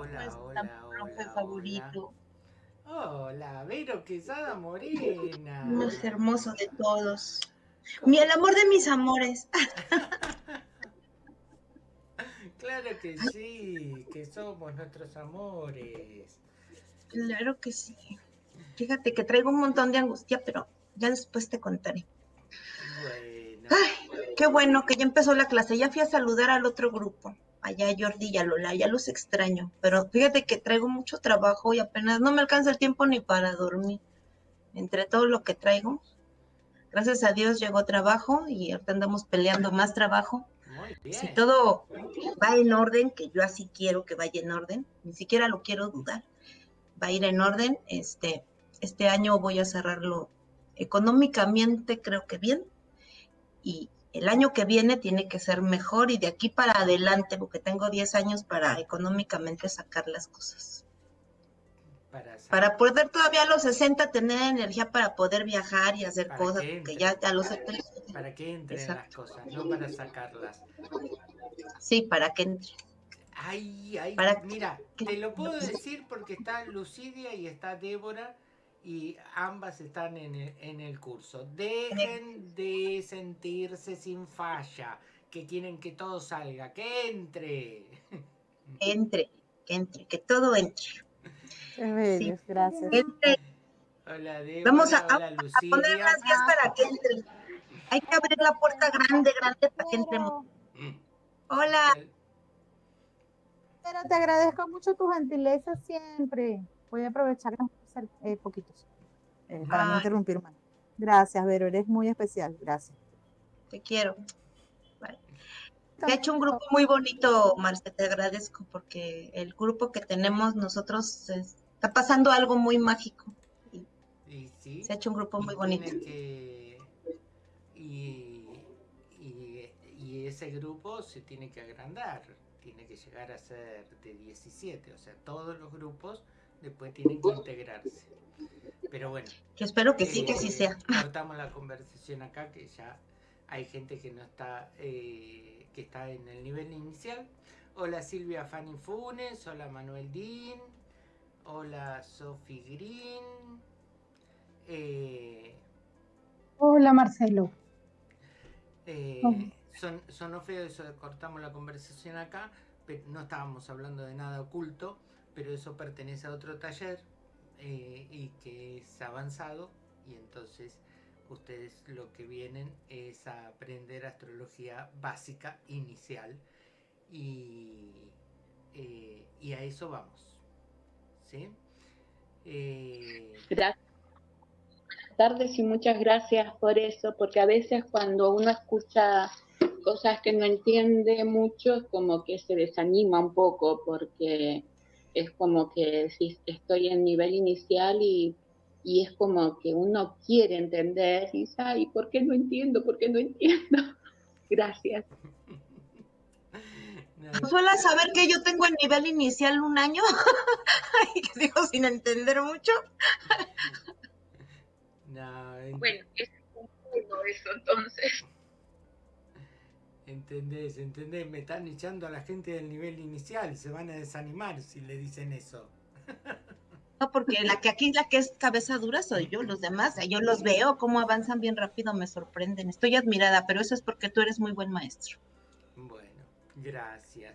Hola, hola, profe hola, favorito. Hola, Vero Quesada Morena. Más hermoso de todos. ¿Cómo Mi el amor de mis amores. Claro que sí, que somos nuestros amores. Claro que sí. Fíjate que traigo un montón de angustia, pero ya después te contaré. Bueno, Ay, qué bueno que ya empezó la clase. Ya fui a saludar al otro grupo. Allá Jordi y a Lola, ya los extraño. Pero fíjate que traigo mucho trabajo y apenas no me alcanza el tiempo ni para dormir. Entre todo lo que traigo. Gracias a Dios llegó trabajo y ahorita andamos peleando más trabajo. muy bien. Si todo va en orden, que yo así quiero que vaya en orden, ni siquiera lo quiero dudar, va a ir en orden. Este, este año voy a cerrarlo económicamente, creo que bien, y el año que viene tiene que ser mejor y de aquí para adelante, porque tengo 10 años para económicamente sacar las cosas. Para, poder todavía a los 60 tener energía para poder viajar y hacer cosas, que porque ya a los 70, para que entren Exacto. las cosas, no para sacarlas. sí, para que entre. Ay, ay, Para mira, que- te lo puedo decir porque está Lucidia y está Débora y ambas están en el, en el curso. Dejen de sentirse sin falla, que quieren que todo salga, que entre. Que entre, que entre, que todo entre. Bellos, gracias. Entre Hola Débora, Vamos a- hola a poner las vías para que entren. Hay que abrir la puerta grande, grande para que entremos. Mm. Hola, pero te agradezco mucho tu gentileza siempre. Voy a aprovechar hacer eh, poquitos eh, para no interrumpir más. Gracias, Vero, eres muy especial. Gracias. te quiero. Vale. Te ha hecho un grupo muy bonito, Marce, te agradezco porque el grupo que tenemos nosotros es- está pasando algo muy mágico. Y sí, Se ha hecho un grupo y muy bonito. que- y, y- y ese grupo se tiene que agrandar, tiene que llegar a ser de 17, o sea, todos los grupos después tienen que integrarse. Pero bueno, Yo espero que sí, que así eh, sea. cortamos la conversación acá, que ya hay gente que no está, eh, que está en el nivel inicial. Hola Silvia Fanny Funes, hola Manuel Dean, hola Sophie Green. eh, Hola Marcelo. Eh, Oh. son, sonó feo eso de cortamos la conversación acá, pero no estábamos hablando de nada oculto, pero eso pertenece a otro taller eh, y que es avanzado y entonces ustedes lo que vienen es a aprender astrología básica inicial y, eh, y a eso vamos. ¿Sí? Eh, tardes y muchas gracias por eso, porque a veces cuando uno escucha cosas que no entiende mucho, como que se desanima un poco, porque es como que si estoy en nivel inicial y, y es como que uno quiere entender y dice, ay, ¿por qué no entiendo? ¿Por qué no entiendo? Gracias. no, Suele saber que yo tengo el nivel inicial un año. Ay, que digo sin entender mucho. no, Bueno, es un poco eso entonces. Entendés, entendés, me están echando a la gente del nivel inicial, se van a desanimar si le dicen eso. No, porque la que aquí la que es cabeza dura soy yo, los demás, yo los veo cómo avanzan bien rápido, me sorprenden. Estoy admirada, pero eso es porque tú eres muy buen maestro. Bueno, gracias.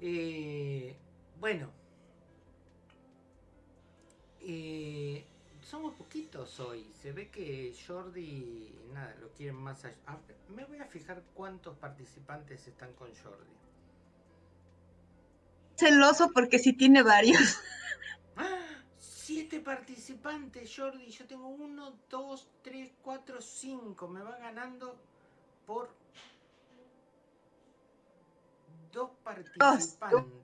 Eh, bueno, eh, somos poquitos hoy. Se ve que Jordi, nada, lo quieren más allá. Ah, me voy a fijar cuántos participantes están con Jordi. Celoso porque sí tiene varios. ¡Ah! Siete participantes, Jordi. Yo tengo uno, dos, tres, cuatro, cinco. Me va ganando por dos participantes.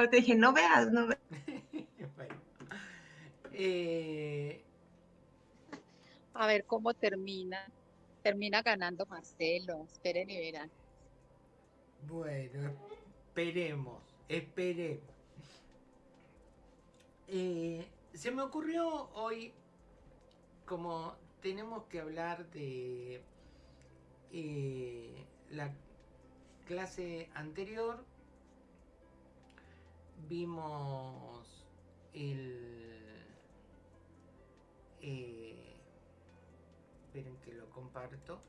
O te dije, no veas, no veas. bueno. Eh, A ver cómo termina. Termina ganando Marcelo. Esperen y verán. Bueno, esperemos, esperemos. Eh, se me ocurrió hoy, como tenemos que hablar de eh, la clase anterior. Vimos el... Eh, esperen que lo comparto.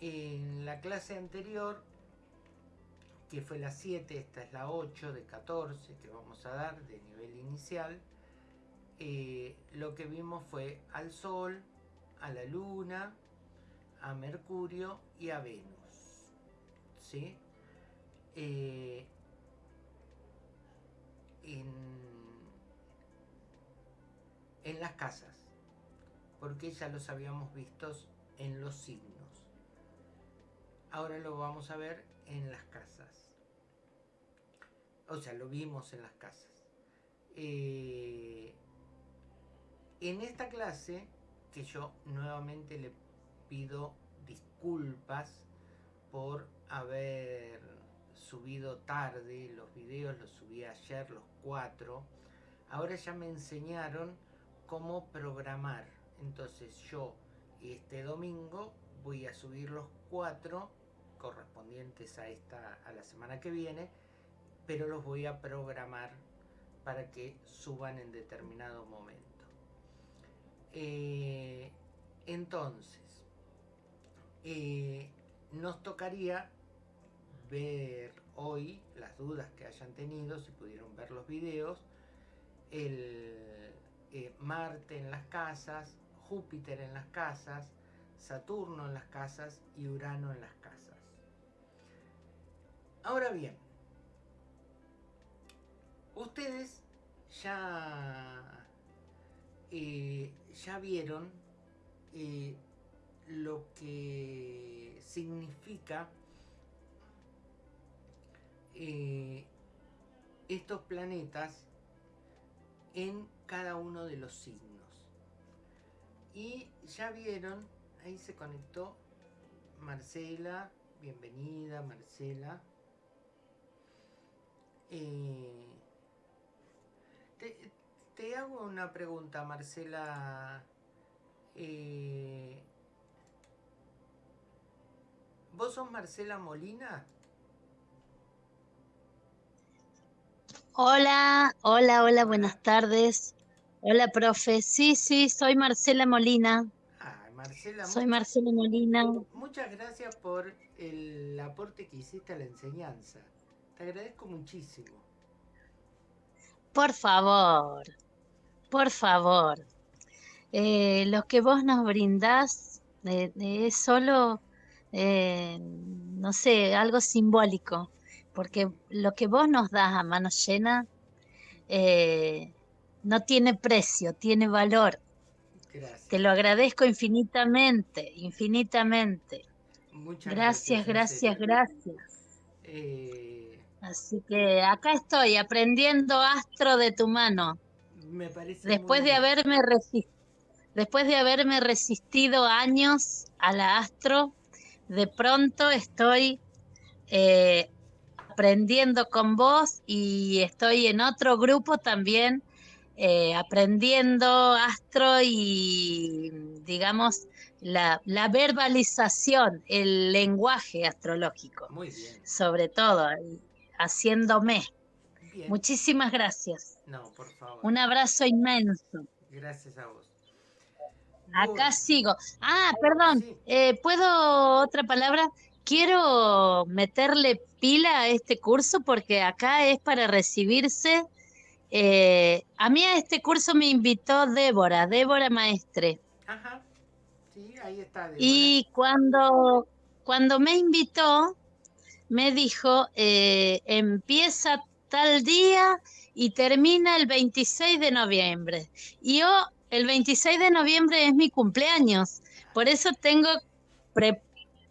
En la clase anterior, que fue la 7, esta es la 8 de 14 que vamos a dar de nivel inicial, eh, lo que vimos fue al Sol, a la Luna, a Mercurio y a Venus. ¿sí? Eh, en, las casas, porque ya los habíamos visto en los signos. Ahora lo vamos a ver en las casas. O sea, lo vimos en las casas. Eh, en esta clase, que yo nuevamente le pido disculpas por haber subido tarde los videos, los subí ayer los cuatro. Ahora ya me enseñaron cómo programar. Entonces yo este domingo voy a subir los cuatro correspondientes a esta a la semana que viene, pero los voy a programar para que suban en determinado momento. Eh, entonces, nos tocaría ver hoy las dudas que hayan tenido, si pudieron ver los videos, el eh, Marte en las casas, Júpiter en las casas, Saturno en las casas y Urano en las casas. Ahora bien, ustedes ya, eh, ya vieron eh, lo que significa eh, estos planetas en cada uno de los signos. Y ya vieron, ahí se conectó Marcela, bienvenida Marcela. Eh, te, hago una pregunta, Marcela. Eh, ¿Vos sos Marcela Molina? Hola, hola, hola, buenas tardes. Hola, profe. Sí, sí, soy Marcela Molina. Ah, Marcela. Soy Marcela Molina. Muchas gracias por el aporte que hiciste a la enseñanza. Te agradezco muchísimo. Por favor, por favor. Eh, lo que vos nos brindás es solo, eh, no sé, algo simbólico, porque lo que vos nos das a mano llena eh, no tiene precio, tiene valor. Gracias. Te lo agradezco infinitamente, infinitamente. Muchas gracias, gracias, gracias. Eh, Así que acá estoy aprendiendo astro de tu mano. Me parece después de haberme resistido, después de haberme resistido años a la astro, de pronto estoy eh, aprendiendo con vos y estoy en otro grupo también eh, aprendiendo astro y digamos la, la verbalización, el lenguaje astrológico, Muy bien. sobre todo haciéndome. bien. Muchísimas gracias. No, por favor. Un abrazo inmenso. Gracias a vos. Acá sigo. Ah, perdón. Eh, ¿Puedo otra palabra? Quiero meterle pila a este curso porque acá es para recibirse. Eh, a mí a este curso me invitó Débora, Débora Maestre. Ajá. Sí, ahí está. Débora. Y cuando, cuando me invitó, me dijo, eh, empieza tal día y termina el 26 de noviembre. Y yo, el 26 de noviembre es mi cumpleaños. Por eso tengo, pre-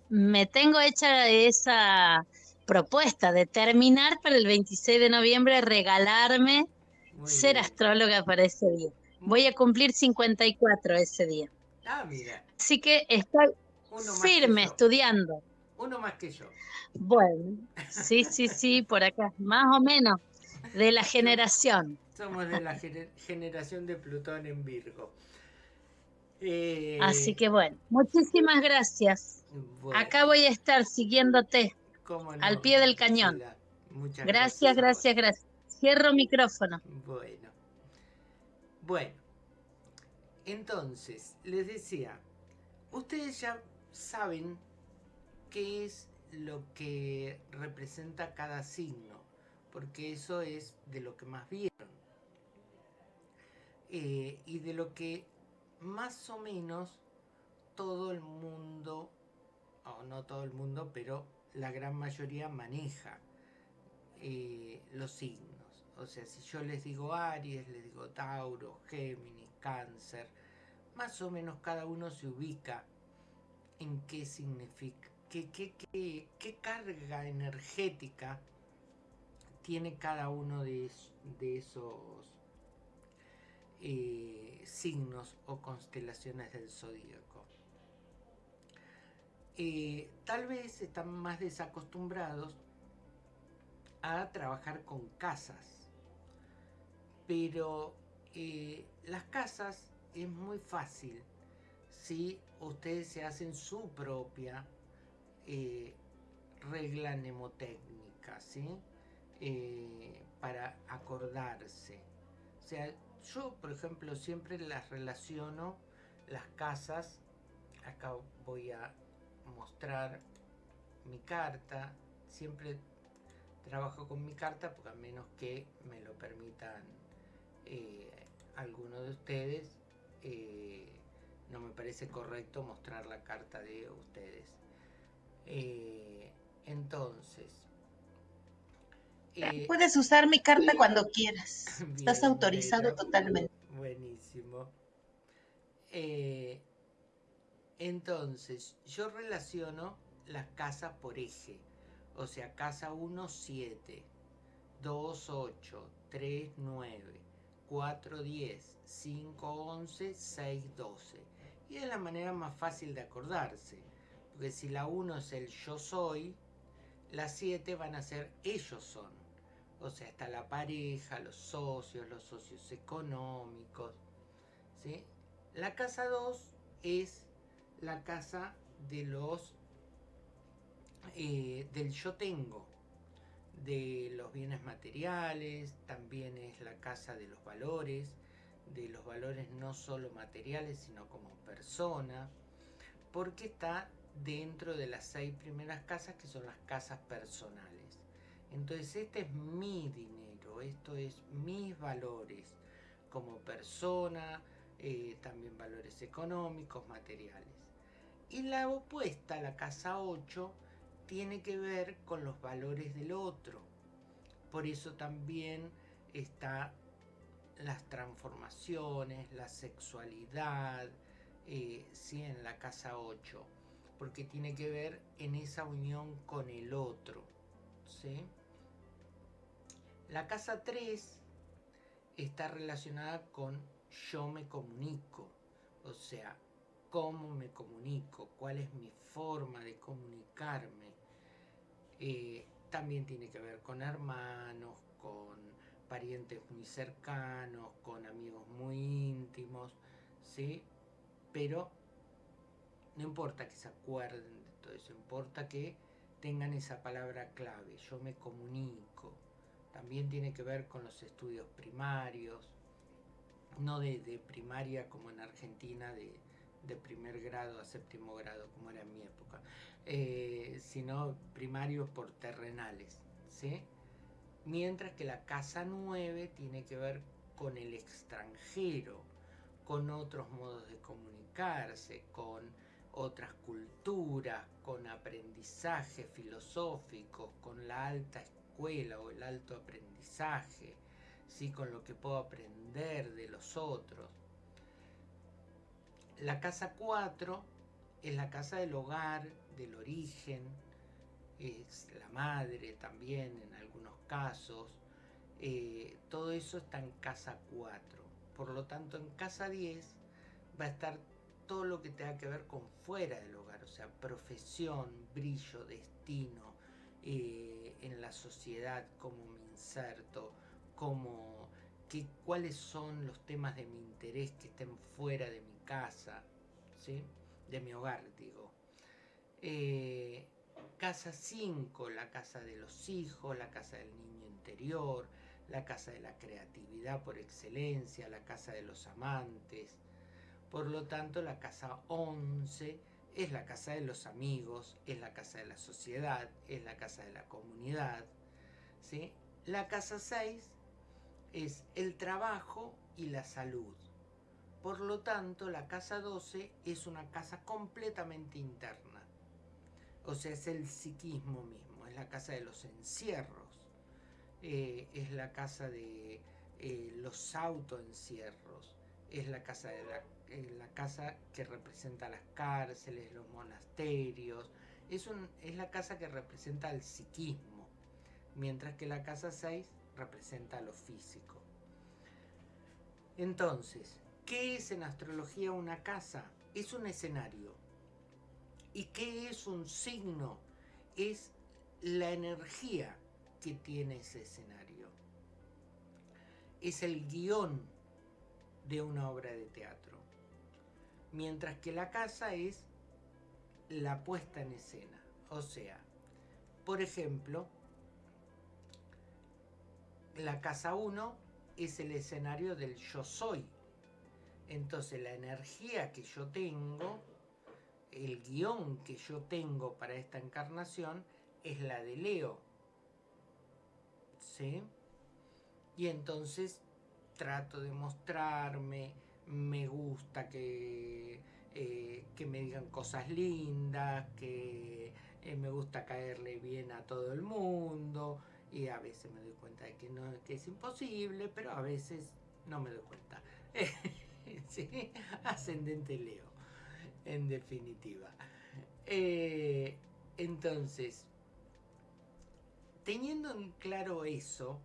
me tengo hecha esa propuesta de terminar para el 26 de noviembre, regalarme Muy ser bien. astróloga para ese día. Voy a cumplir 54 ese día. Ah, mira. Así que estoy Uno firme que estudiando. Uno más que yo. Bueno, sí, sí, sí, por acá, más o menos. de la generación. Somos de la generación de Plutón en Virgo. Eh, Así que bueno, muchísimas gracias. Acá voy a estar siguiéndote al pie del cañón. Muchas gracias, gracias, gracias. Cierro micrófono. Bueno. Bueno. Entonces, les decía, ustedes ya saben qué es lo que representa cada signo, porque eso es de lo que más vieron. Eh, y de lo que más o menos todo el mundo, o no todo el mundo, pero la gran mayoría maneja eh, los signos. O sea, si yo les digo Aries, les digo Tauro, Géminis, Cáncer, más o menos cada uno se ubica en qué significa, qué, carga energética tiene cada uno de, esos eh, signos o constelaciones del zodíaco. Eh, tal vez están más desacostumbrados a trabajar con casas, pero eh, las casas es muy fácil si ustedes se hacen su propia regla mnemotécnica, ¿sí? para acordarse. O sea, yo, por ejemplo, siempre las relaciono las casas. Acá voy a mostrar mi carta. Siempre trabajo con mi carta porque a menos que me lo permitan eh, alguno de ustedes, eh, no me parece correcto mostrar la carta de ustedes. Eh, entonces, eh, Puedes usar mi carta cuando quieras. Estás autorizado totalmente. Buenísimo. Eh, entonces, yo relaciono las casas por eje. O sea, casa 1, 7, 2, 8, 3, 9, 4, 10, 5, 11, 6, 12. Y es la manera más fácil de acordarse. Porque si la 1 es el yo soy, las 7 van a ser ellos son. O sea, está la pareja, los socios, los socios económicos. ¿sí? La casa 2 es la casa de los eh, del yo tengo, de los bienes materiales, también es la casa de los valores, de los valores no solo materiales, sino como persona, porque está dentro de las seis primeras casas que son las casas personales. Entonces este es mi dinero, esto es mis valores como persona, eh, también valores económicos, materiales. Y la opuesta, la casa 8, tiene que ver con los valores del otro. Por eso también está las transformaciones, la sexualidad, eh, sí, en la casa 8, porque tiene que ver en esa unión con el otro. ¿sí? La casa 3 está relacionada con yo me comunico, o sea, cómo me comunico, cuál es mi forma de comunicarme. Eh, también tiene que ver con hermanos, con parientes muy cercanos, con amigos muy íntimos, ¿sí? Pero no importa que se acuerden de todo eso, importa que tengan esa palabra clave, yo me comunico. También tiene que ver con los estudios primarios, no de, primaria como en Argentina, de, primer grado a séptimo grado, como era en mi época, eh, sino primarios por terrenales. ¿sí? Mientras que la casa 9 tiene que ver con el extranjero, con otros modos de comunicarse, con otras culturas, con aprendizaje filosófico, con la alta escuela o el alto aprendizaje, ¿sí? con lo que puedo aprender de los otros. La casa 4 es la casa del hogar, del origen, es la madre también en algunos casos. Eh, todo eso está en casa 4. Por lo tanto, en casa 10 va a estar todo lo que tenga que ver con fuera del hogar, o sea, profesión, brillo, destino, eh, en la sociedad, cómo me inserto, como que, cuáles son los temas de mi interés que estén fuera de mi casa, ¿sí? de mi hogar, digo. Eh, casa 5, la casa de los hijos, la casa del niño interior, la casa de la creatividad por excelencia, la casa de los amantes. Por lo tanto, la casa 11 es la casa de los amigos, es la casa de la sociedad, es la casa de la comunidad. ¿sí? La casa 6 es el trabajo y la salud. Por lo tanto, la casa 12 es una casa completamente interna. O sea, es el psiquismo mismo, es la casa de los encierros eh, es la casa de eh, los autoencierros, es la casa, de la, eh, la, casa que representa las cárceles, los monasterios, es, un, es la casa que representa el psiquismo, mientras que la casa 6 representa lo físico. Entonces, ¿qué es en astrología una casa? Es un escenario. ¿Y qué es un signo? Es la energía que tiene ese escenario. Es el guion de una obra de teatro. Mientras que la casa es la puesta en escena. O sea, por ejemplo, la casa 1 es el escenario del yo soy. Entonces la energía que yo tengo, el guion que yo tengo para esta encarnación es la de Leo. Y entonces trato de mostrarme, me gusta que, eh, que me digan cosas lindas, que eh, me gusta caerle bien a todo el mundo y a veces me doy cuenta de que, no, que es imposible, pero a veces no me doy cuenta. Ascendente Leo, en definitiva. Eh, entonces, Teniendo en claro eso,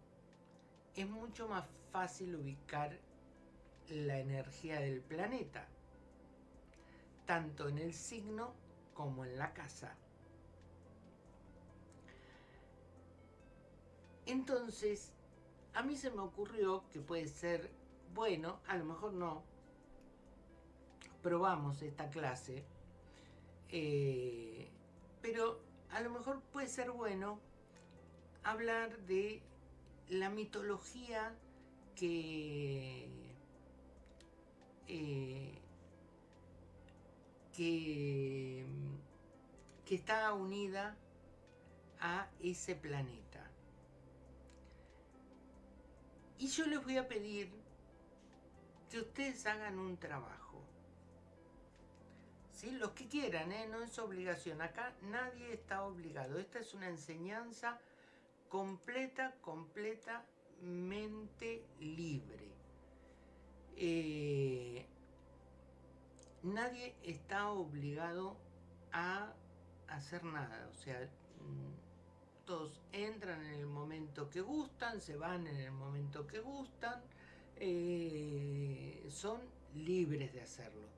es mucho más fácil ubicar la energía del planeta, tanto en el signo como en la casa. Entonces, a mí se me ocurrió que puede ser bueno, a lo mejor no, probamos esta clase, eh, pero a lo mejor puede ser bueno hablar de la mitología que, eh, que, que está unida a ese planeta. Y yo les voy a pedir que ustedes hagan un trabajo. ¿Sí? Los que quieran, ¿eh? no es obligación. Acá nadie está obligado. Esta es una enseñanza completa, completamente libre. Eh, nadie está obligado a hacer nada, o sea, mm, todos entran en el momento que gustan, se van en el momento que gustan, eh, son libres de hacerlo.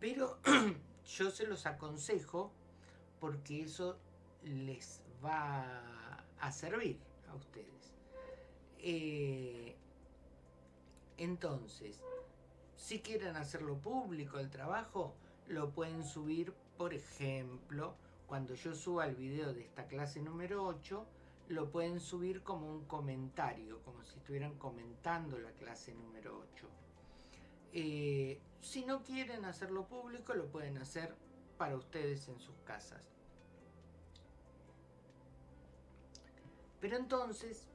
Pero yo se los aconsejo porque eso les va a servir a ustedes. Eh, entonces, si quieren hacerlo público el trabajo, lo pueden subir, por ejemplo, cuando yo suba el video de esta clase número 8, lo pueden subir como un comentario, como si estuvieran comentando la clase número 8. Eh, si no quieren hacerlo público, lo pueden hacer para ustedes en sus casas. Pero entonces,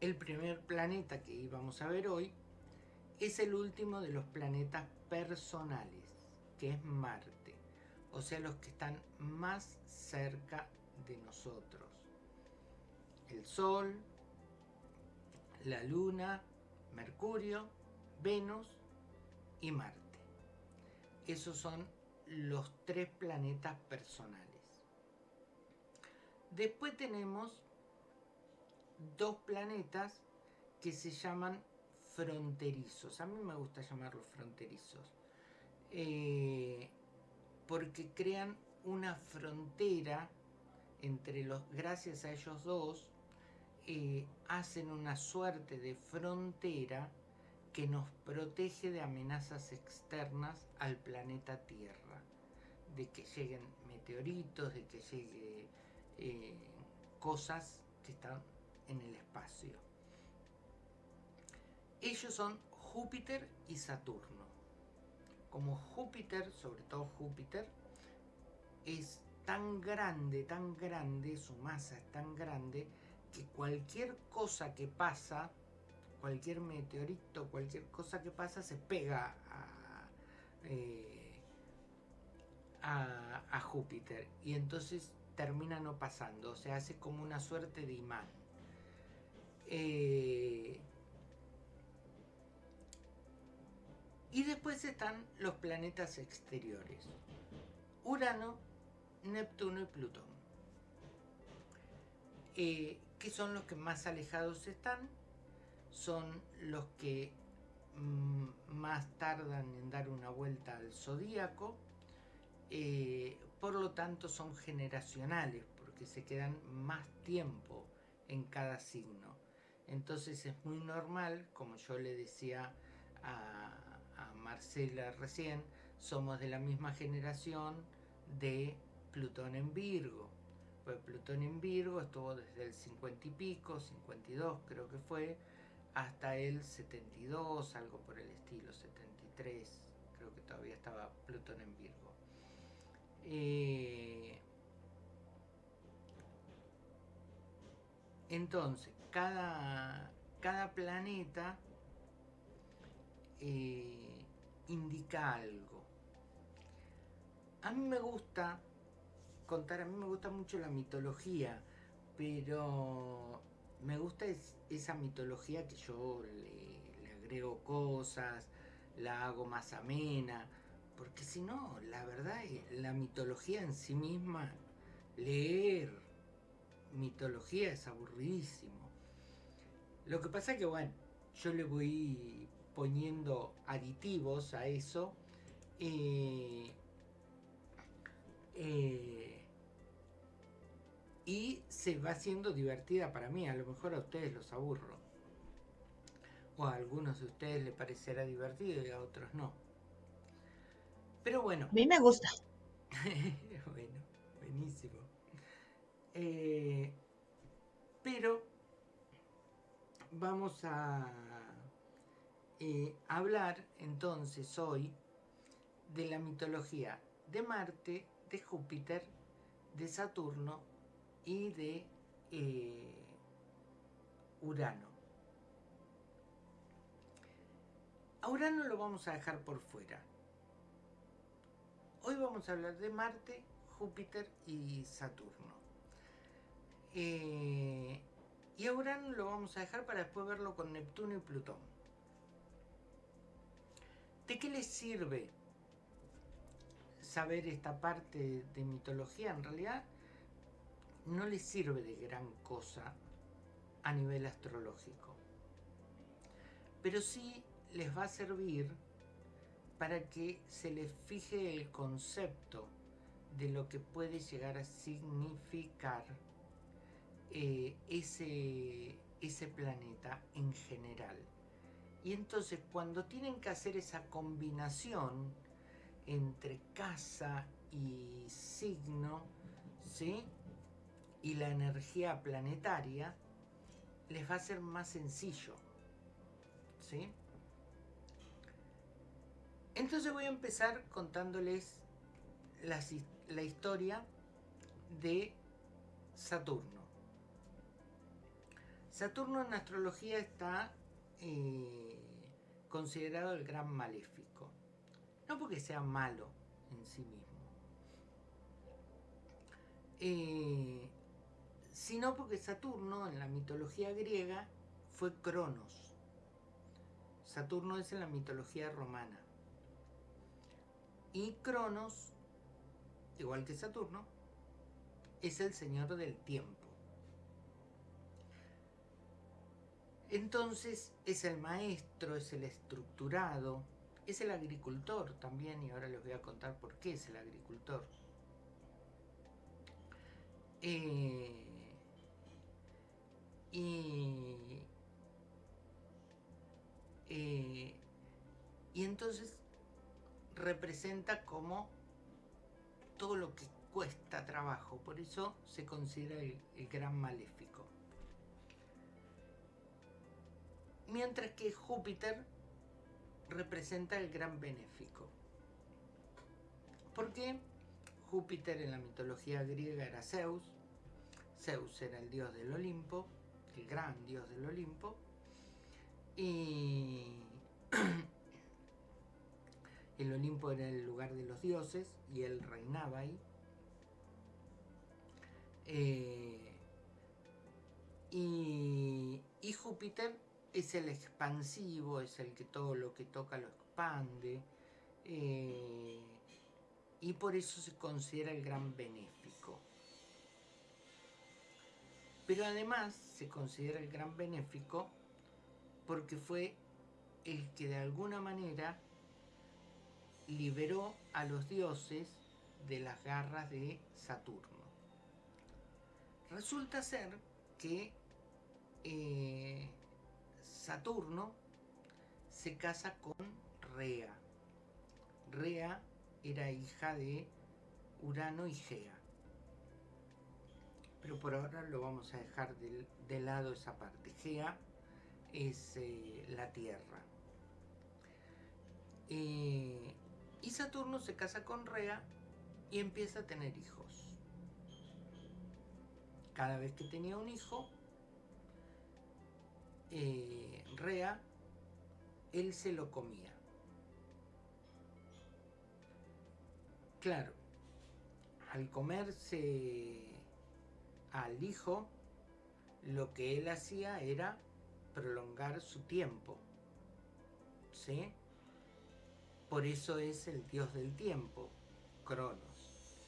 el primer planeta que íbamos a ver hoy es el último de los planetas personales, que es Marte, o sea, los que están más cerca de nosotros. El Sol, la Luna, Mercurio, Venus y Marte. Esos son los tres planetas personales. Después tenemos dos planetas que se llaman fronterizos. A mí me gusta llamarlos fronterizos. Eh, porque crean una frontera entre los, gracias a ellos dos, eh, hacen una suerte de frontera que nos protege de amenazas externas al planeta Tierra, de que lleguen meteoritos, de que lleguen eh, cosas que están en el espacio. Ellos son Júpiter y Saturno. Como Júpiter, sobre todo Júpiter, es tan grande, tan grande, su masa es tan grande, que cualquier cosa que pasa, cualquier meteorito, cualquier cosa que pasa, se pega a, eh, Júpiter. Y entonces termina no pasando, o sea, hace como una suerte de imán. Eh, y después están los planetas exteriores. Urano, Neptuno y Plutón. Eh, que son los que más alejados están, son los que mm, más tardan en dar una vuelta al zodíaco, eh, por lo tanto son generacionales, porque se quedan más tiempo en cada signo. Entonces es muy normal, como yo le decía a, Marcela recién, somos de la misma generación de Plutón en Virgo. Pues Plutón en Virgo estuvo desde el 50 y pico, 52 creo que fue, hasta el 72, algo por el estilo, 73, creo que todavía estaba Plutón en Virgo. Eh, entonces, cada, cada planeta eh, indica algo. A mí me gusta contar, a mí me gusta mucho la mitología, pero me gusta esa mitología que yo le, le agrego cosas, la hago más amena, porque si no, la verdad, la mitología en sí misma, leer mitología es aburridísimo. Lo que pasa es que, bueno, yo le voy poniendo aditivos a eso. Eh, eh, y se va haciendo divertida para mí. A lo mejor a ustedes los aburro. O a algunos de ustedes les parecerá divertido y a otros no. Pero bueno. A mí me gusta. Eh, pero vamos a eh, hablar entonces hoy de la mitología de Marte, de Júpiter, de Saturno y de eh, Urano. A Urano lo vamos a dejar por fuera. Hoy vamos a hablar de Marte, Júpiter y Saturno. Eh, y a Urano lo vamos a dejar para después verlo con Neptuno y Plutón. ¿De qué les sirve saber esta parte de mitología? En realidad no les sirve de gran cosa a nivel astrológico. Pero sí les va a servir para que se les fije el concepto de lo que puede llegar a significar eh, ese, ese planeta en general. Y entonces cuando tienen que hacer esa combinación entre casa y signo, ¿sí? Y la energía planetaria, les va a ser más sencillo, ¿sí? Entonces voy a empezar contándoles la, historia de Saturno. Saturno en astrología está eh, considerado el gran maléfico. No porque sea malo en sí mismo, eh, sino porque Saturno en la mitología griega fue Cronos. Saturno es en la mitología romana. Y Cronos, igual que Saturno, es el señor del tiempo. Entonces es el maestro, es el estructurado, es el agricultor también, y ahora les voy a contar por qué es el agricultor. Eh, y, eh, y entonces representa como todo lo que cuesta trabajo, por eso se considera el, el gran maléfico. Mientras que Júpiter representa el gran benéfico. Porque Júpiter en la mitología griega era Zeus, Zeus era el dios del Olimpo, el gran dios del Olimpo, y el Olimpo era el lugar de los dioses y él reinaba ahí. Eh, y, Júpiter es el expansivo, es el que todo lo que toca lo expande. Eh, y por eso se considera el gran benéfico. Pero además se considera el gran benéfico porque fue el que de alguna manera liberó a los dioses de las garras de Saturno. Resulta ser que eh, Saturno se casa con Rea. Rea era hija de Urano y Gea. Pero por ahora lo vamos a dejar de, lado esa parte. Gea es eh, la Tierra. Eh, y Saturno se casa con Rea y empieza a tener hijos. Cada vez que tenía un hijo, eh, Rea, él se lo comía. Claro, al comerse al hijo, lo que él hacía era prolongar su tiempo. ¿Sí? Por eso es el dios del tiempo, Cronos.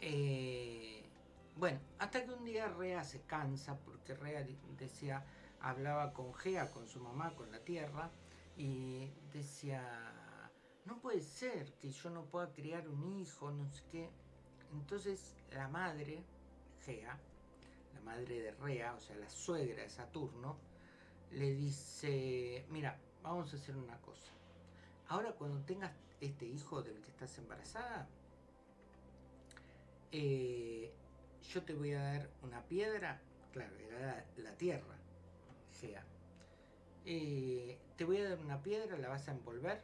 Eh, bueno, hasta que un día Rea se cansa, porque Rea decía, hablaba con Gea, con su mamá, con la tierra, y decía, no puede ser que yo no pueda criar un hijo, no sé qué. Entonces la madre, Gea, la madre de Rea, o sea, la suegra de Saturno, le dice, mira, vamos a hacer una cosa. Ahora cuando tengas este hijo del que estás embarazada, eh, yo te voy a dar una piedra, claro, era la, tierra, Gea. Eh, te voy a dar una piedra, la vas a envolver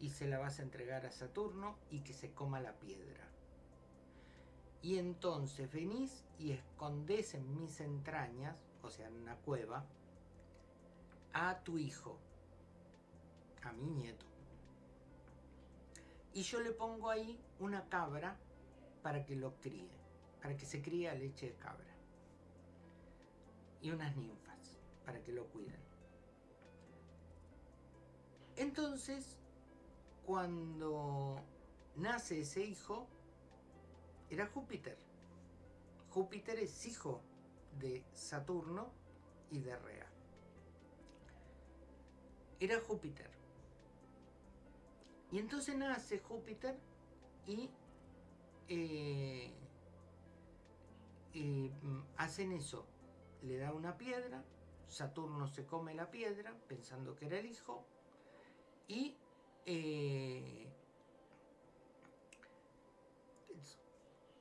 y se la vas a entregar a Saturno y que se coma la piedra. Y entonces venís y escondés en mis entrañas, o sea, en una cueva, a tu hijo, a mi nieto. Y yo le pongo ahí una cabra para que lo críe, para que se críe a leche de cabra. Y unas ninfas para que lo cuiden. Entonces cuando nace ese hijo, era Júpiter. Júpiter es hijo de Saturno y de Rea. Era Júpiter. Y entonces nace Júpiter y, eh, mm, hacen eso. Le da una piedra, Saturno se come la piedra pensando que era el hijo y eh,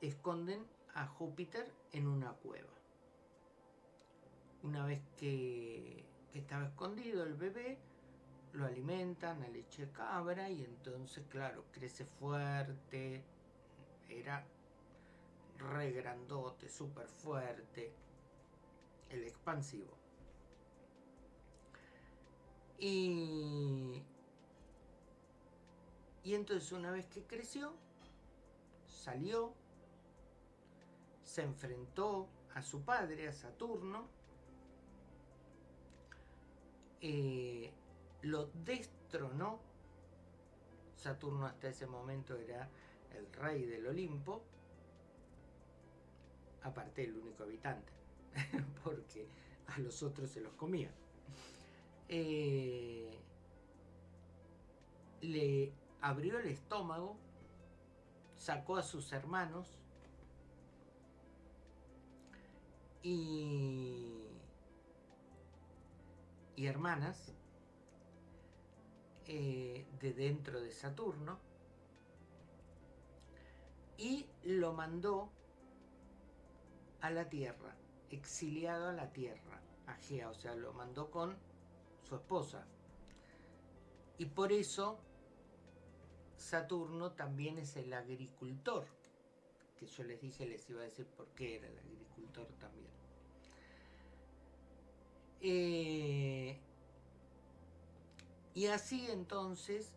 esconden a Júpiter en una cueva. Una vez que, estaba escondido el bebé, lo alimentan a leche de cabra y entonces, claro, crece fuerte, era re grandote, súper fuerte, el expansivo. Y y entonces una vez que creció, salió, se enfrentó a su padre, a Saturno, eh, lo destronó. Saturno hasta ese momento era el rey del Olimpo, aparte el único habitante, porque a los otros se los comía. Eh, le abrió el estómago, sacó a sus hermanos y, y hermanas eh, de dentro de Saturno y lo mandó a la Tierra, exiliado a la Tierra, a Gea, o sea, lo mandó con su esposa. Y por eso Saturno también es el agricultor, que yo les dije, les iba a decir por qué era el agricultor también. Eh, y así entonces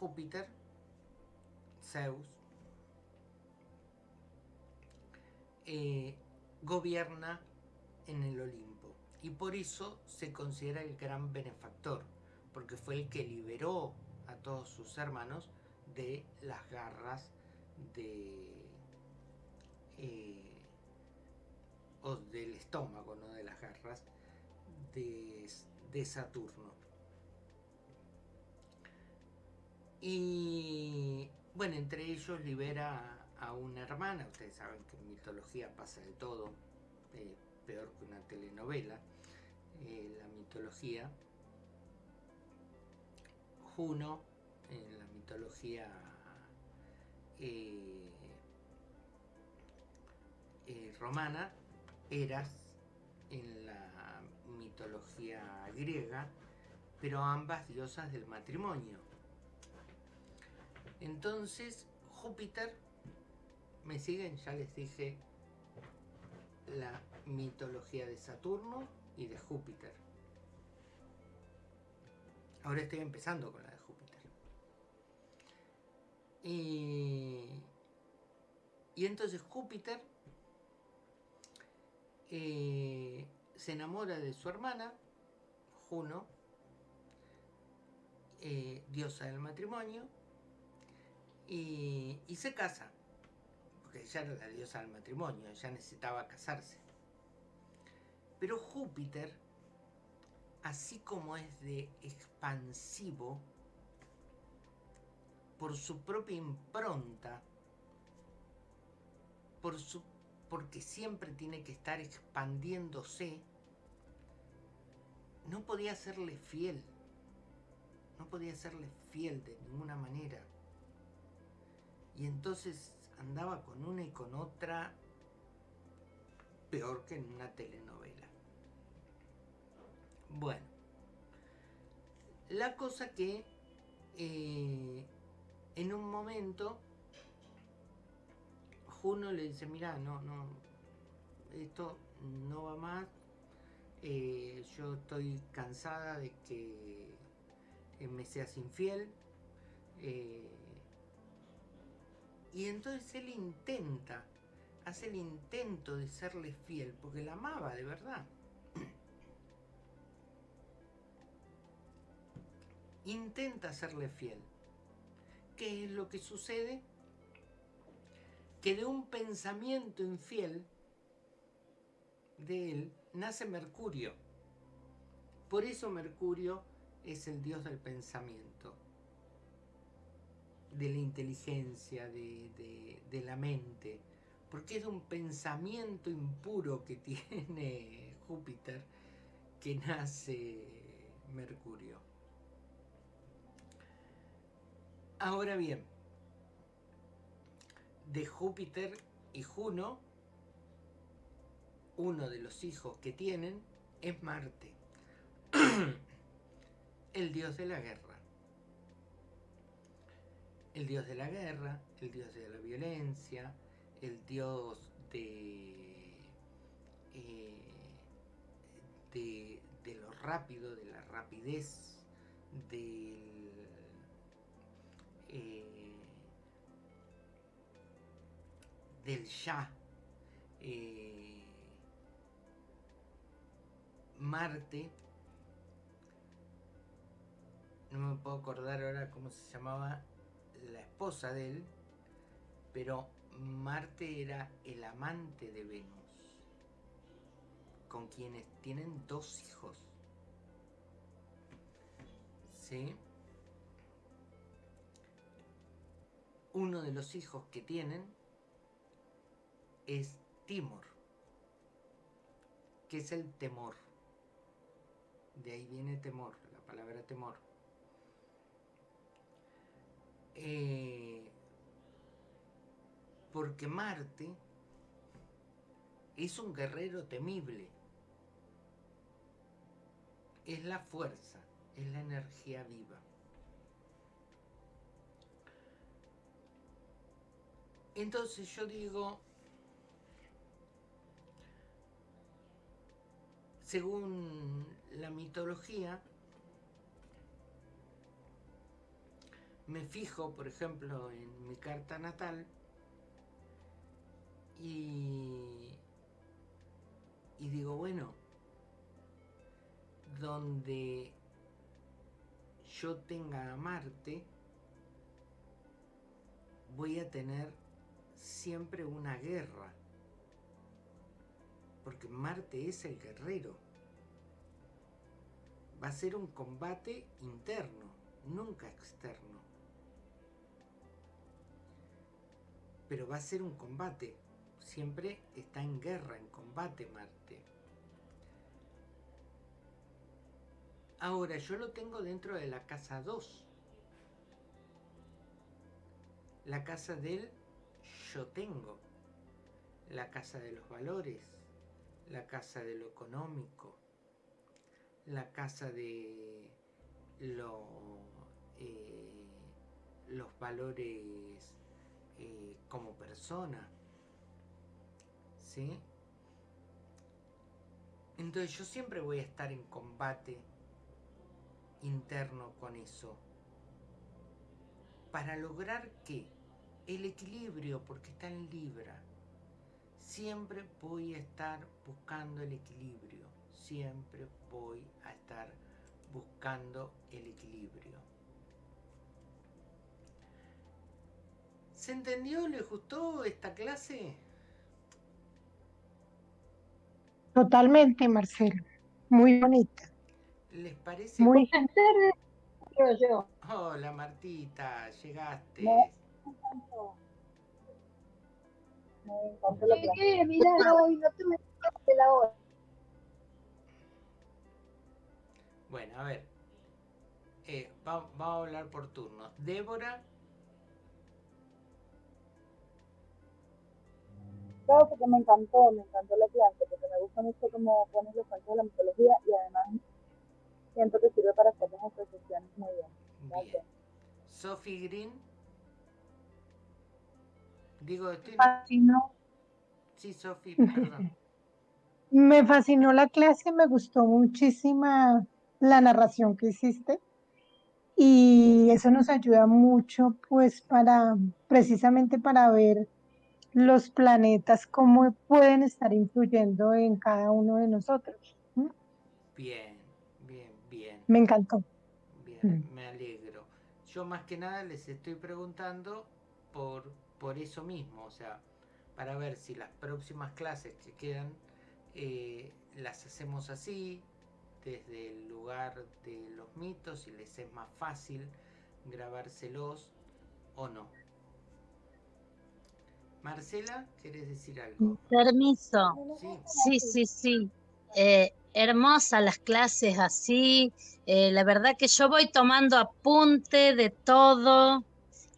Júpiter, Zeus, eh, gobierna en el Olimpo. Y por eso se considera el gran benefactor, porque fue el que liberó a todos sus hermanos de las garras de... Eh, o del estómago, no de las garras de, de Saturno. Y bueno, entre ellos libera a una hermana, ustedes saben que en mitología pasa de todo, eh, peor que una telenovela, eh, la mitología. Juno, en la mitología eh, romana, Eras en la mitología griega, pero ambas diosas del matrimonio. Entonces, Júpiter ¿Me siguen? Ya les dije la mitología de Saturno y de Júpiter. Ahora estoy empezando con la de Júpiter. Y, entonces Júpiter eh, se enamora de su hermana, Juno, eh, diosa del matrimonio, y se casa ella era la diosa del matrimonio, ella necesitaba casarse. Pero Júpiter, así como es de expansivo, por su propia impronta, por su, porque siempre tiene que estar expandiéndose, no podía serle fiel. No podía serle fiel de ninguna manera. Y entonces andaba con una y con otra peor que en una telenovela. Bueno, la cosa que eh, en un momento Juno le dice, mira, no, no, esto no va más, eh, yo estoy cansada de que me seas infiel, eh, y entonces él intenta, hace el intento de serle fiel, porque la amaba de verdad. Intenta serle fiel. ¿Qué es lo que sucede? Que de un pensamiento infiel de él nace Mercurio. Por eso Mercurio es el dios del pensamiento de la inteligencia, de, la mente, porque es un pensamiento impuro que tiene Júpiter que nace Mercurio. Ahora bien, de Júpiter y Juno, uno de los hijos que tienen es Marte, el dios de la guerra el dios de la guerra, el dios de la violencia, el dios de, eh, de, lo rápido, de la rapidez, del, eh, ya. Eh, Marte, no me puedo acordar ahora cómo se llamaba la esposa de él, pero Marte era el amante de Venus, con quienes tienen dos hijos. ¿Sí? Uno de los hijos que tienen es Timor, que es el temor. De ahí viene temor, la palabra temor. Eh, porque Marte es un guerrero temible. Es la fuerza, es la energía viva. Entonces yo digo, según la mitología, me fijo, por ejemplo, en mi carta natal y, digo, bueno, donde yo tenga a Marte, voy a tener siempre una guerra. Porque Marte es el guerrero. Va a ser un combate interno, nunca externo. Pero va a ser un combate. Siempre está en guerra, en combate Marte. Ahora, yo lo tengo dentro de la casa 2. La casa del yo tengo. La casa de los valores. La casa de lo económico. La casa de lo, eh, los valores eh, como persona. ¿Sí? Entonces yo siempre voy a estar en combate interno con eso. Para lograr que el equilibrio, porque está en Libra, siempre voy a estar buscando el equilibrio, siempre voy a estar buscando el equilibrio. ¿Se entendió? ¿Le gustó esta clase? Totalmente, Marcelo. Muy bonita. ¿Les parece? Muy Creo yo. Hola Martita, llegaste. Me encantó la clase. Mirá, hoy no tuve la hora. Bueno, a ver. Eh, va- vamos a hablar por turnos. Débora, Porque me encantó, me encantó la clase, porque me gusta mucho cómo pones los cuentos de la mitología y además siento que sirve para hacer las asociaciones muy bien. bien. Gracias. Sophie Green. Digo, estoy... fascinó, Sí, Sophie, perdón. me fascinó la clase, me gustó muchísima la narración que hiciste y eso nos ayuda mucho pues para precisamente para ver los planetas cómo pueden estar influyendo en cada uno de nosotros. ¿m? Bien, bien, bien. Me encantó. Bien, me alegro. Yo más que nada les estoy preguntando por, por eso mismo, o sea, para ver si las próximas clases que quedan eh, las hacemos así, desde el lugar de los mitos, si les es más fácil grabárselos o no. Marcela, ¿querés decir algo? Permiso. Sí, Sí, sí, sí. Eh, hermosas las clases así. Eh, la verdad que yo voy tomando apunte de todo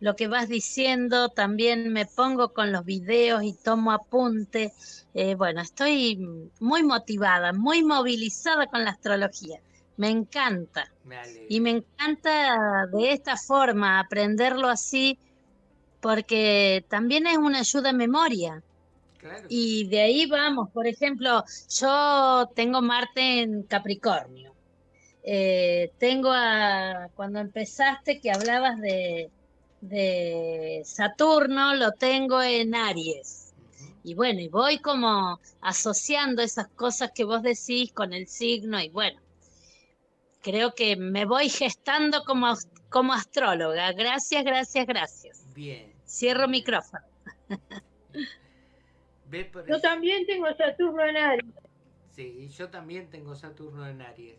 lo que vas diciendo. También me pongo con los videos y tomo apunte. Eh, bueno, estoy muy motivada, muy movilizada con la astrología. Me encanta. me. Y me encanta de esta forma aprenderlo así porque también es una ayuda a memoria. Claro. Y de ahí vamos, por ejemplo, yo tengo Marte en Capricornio. Eh, tengo a, cuando empezaste que hablabas de, de Saturno, lo tengo en Aries. Y bueno, y voy como asociando esas cosas que vos decís con el signo y bueno, creo que me voy gestando como, como astróloga. Gracias, gracias, gracias. Bien. Cierro micrófono. Ve por Yo también tengo Saturno en Aries. Sí, yo también tengo Saturno en Aries.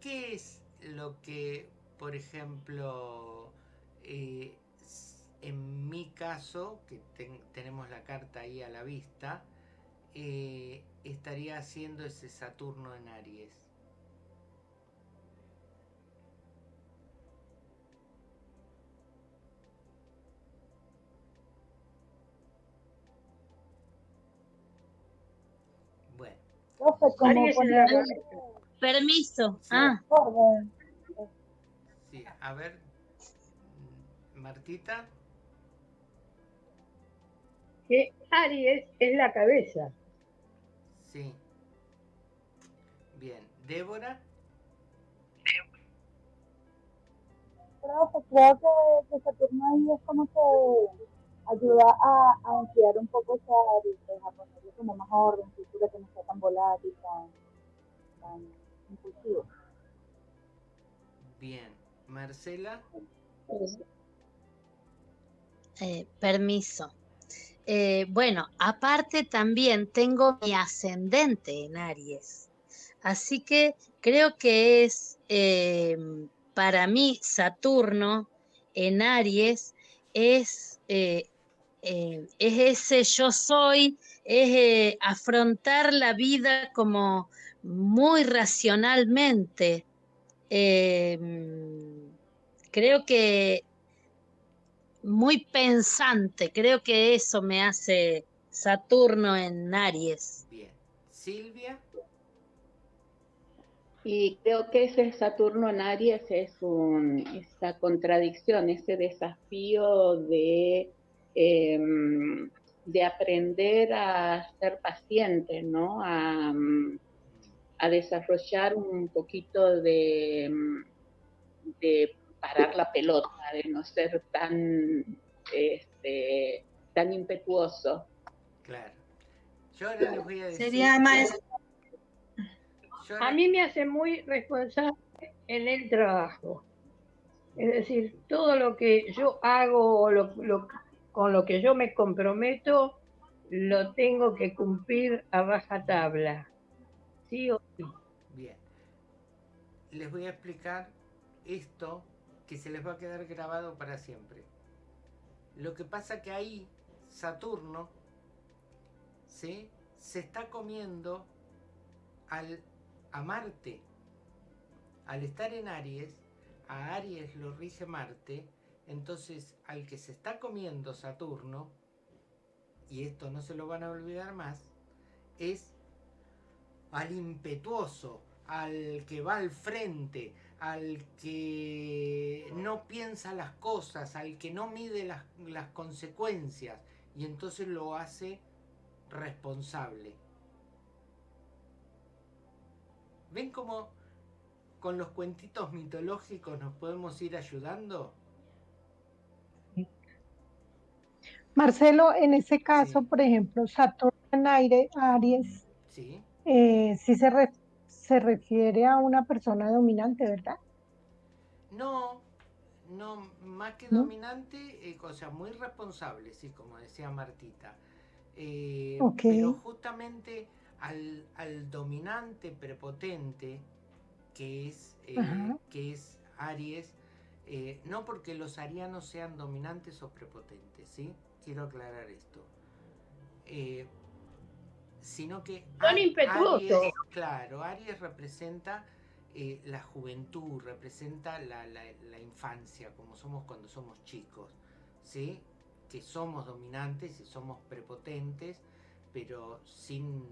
¿Qué es lo que, por ejemplo, eh, en mi caso, que ten- tenemos la carta ahí a la vista, eh, estaría haciendo ese Saturno en Aries? Permiso. Sí. Ah, Sí, a ver, Martita, que Aries es la cabeza. sí. Bien, Débora, Profe, creo que, que Saturno ahí es como que ayuda a, a enfriar un poco esa área, a ponerle como más orden, cultura que no sea tan volátil, tan, tan impulsivo. bien. Marcela, eh, permiso. Eh, bueno, aparte también tengo mi ascendente en Aries. Así que creo que es eh, para mí Saturno en Aries es, eh, es ese yo soy, es eh, afrontar la vida como muy racionalmente. Eh, creo que muy pensante, creo que eso me hace Saturno en Aries. bien. Silvia, Y creo que ese Saturno en Aries es un, esa contradicción, ese desafío de, em, de aprender a ser paciente, ¿no? A, a desarrollar un poquito de, de parar la pelota, de no ser tan, este, tan impetuoso. claro. Yo ahora les voy a decir... Sería más, ahora- A mí me hace muy responsable en el trabajo. Es decir, todo lo que yo hago o lo- lo- con lo que yo me comprometo, lo tengo que cumplir a baja tabla. Sí o sí. Bien. Les voy a explicar esto que se les va a quedar grabado para siempre. Lo que pasa que ahí Saturno ¿sí? se está comiendo al, a Marte. Al estar en Aries, a Aries lo rige Marte, entonces al que se está comiendo Saturno, y esto no se lo van a olvidar más, es al impetuoso, al que va al frente, al que no piensa las cosas, al que no mide las, consecuencias y entonces lo hace responsable. ¿Ven cómo con los cuentitos mitológicos nos podemos ir ayudando? Marcelo, en ese caso, Sí. por ejemplo, Saturno en aire, Aries, ¿Sí? eh, sí se, re- se refiere a una persona dominante, ¿verdad? No, no, más que ¿No? dominante, eh, o sea, muy responsable, sí, como decía Martita. Eh, Ok. Pero justamente al, al dominante prepotente, que es, que es Aries, no porque los arianos sean dominantes o prepotentes, ¿sí? Quiero aclarar esto. Eh, sino que Son impetuosos. Aries, claro, Aries representa eh, la juventud, representa la, la- la infancia, como somos cuando somos chicos, ¿sí? Que somos dominantes y somos prepotentes, pero sin,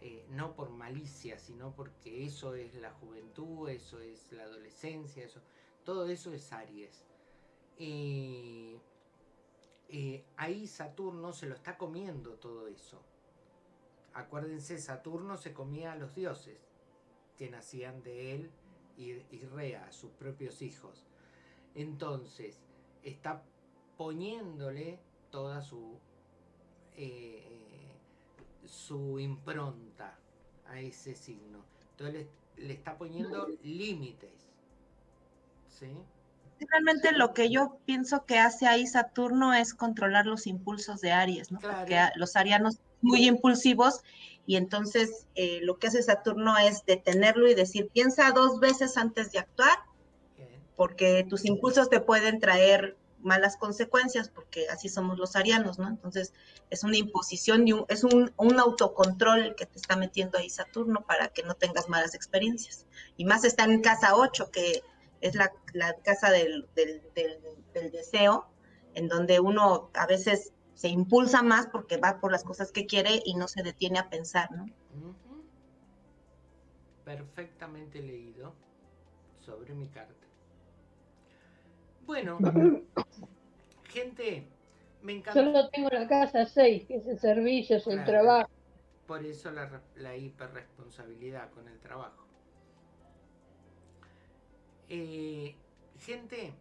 eh, no por malicia, sino porque eso es la juventud, eso es la adolescencia, eso, todo eso es Aries. Eh, eh, ahí Saturno se lo está comiendo todo eso. Acuérdense, Saturno se comía a los dioses que nacían de él y, y Rea, sus propios hijos. Entonces, está poniéndole toda su, eh, su impronta a ese signo. Entonces, le, le está poniendo límites. ¿Sí? Realmente lo que yo pienso que hace ahí Saturno es controlar los impulsos de Aries, ¿no? Claro. Porque los arianos son muy impulsivos y entonces eh, lo que hace Saturno es detenerlo y decir, piensa dos veces antes de actuar, porque tus impulsos te pueden traer malas consecuencias, porque así somos los arianos, ¿no? Entonces es una imposición y un- es un, un autocontrol que te está metiendo ahí Saturno para que no tengas malas experiencias. Y más está en casa 8, que es la, la casa del, del, del- del deseo, en donde uno a veces se impulsa más porque va por las cosas que quiere y no se detiene a pensar, ¿no? Perfectamente leído sobre mi carta. Bueno, gente, me encanta. Solo tengo la casa 6, que es el servicio, es el Claro. trabajo. Por eso la, la hiperresponsabilidad con el trabajo. Eh, gente,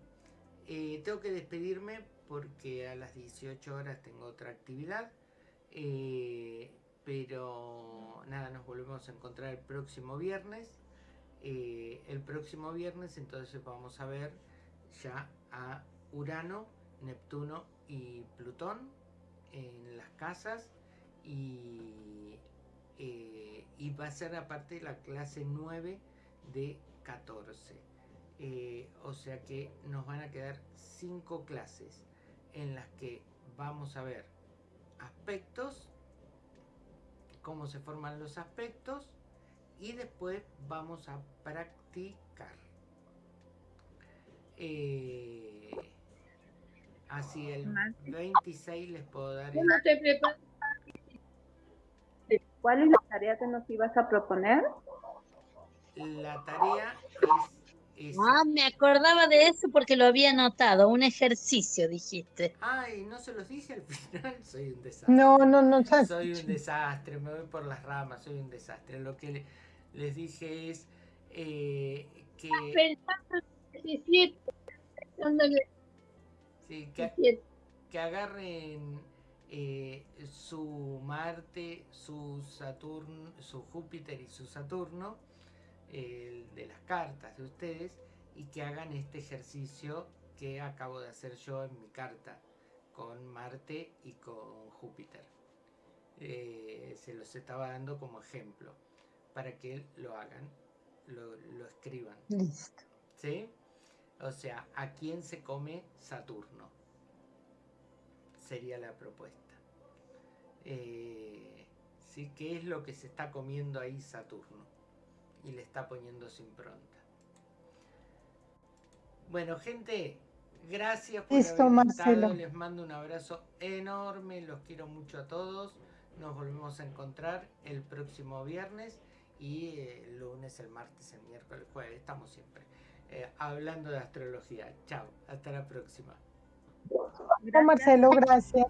eh, tengo que despedirme porque a las 18 horas tengo otra actividad. Eh, pero nada, nos volvemos a encontrar el próximo viernes. El próximo viernes entonces vamos a ver ya a Urano, Neptuno y Plutón en las casas y, y va a ser aparte la clase 9 de 14. Eh, o sea que nos van a quedar 5 clases en las que vamos a ver aspectos, cómo se forman los aspectos y después vamos a practicar. Eh, así el 26 les puedo dar. ¿Cuál es la tarea que nos ibas a proponer? la tarea es Ah, me acordaba de eso porque lo había anotado, un ejercicio, dijiste. Ay, no se los dije al final, soy un desastre. No, no, no, sabes. Soy un desastre, me voy por las ramas, soy un desastre. Lo que le- les dije es eh, que, Pensando en 17, pensando en sí, que, 17. que agarren eh, su Marte, su Saturno, su Júpiter y su Saturno, de las cartas de ustedes, y que hagan este ejercicio que acabo de hacer yo en mi carta con Marte y con Júpiter. Eh, se los estaba dando como ejemplo para que lo hagan, lo, lo escriban. Listo. ¿Sí? O sea, ¿a quién se come Saturno? Sería la propuesta. Eh, ¿sí? ¿Qué es lo que se está comiendo ahí Saturno? Y le está poniendo su impronta. Bueno, gente, gracias por Listo, haber Marcelo. Les mando un abrazo enorme. Los quiero mucho a todos. Nos volvemos a encontrar el próximo viernes y eh, el lunes, el martes, el miércoles, el jueves. Estamos siempre eh, hablando de astrología. Chao, hasta la próxima. Marcelo, gracias.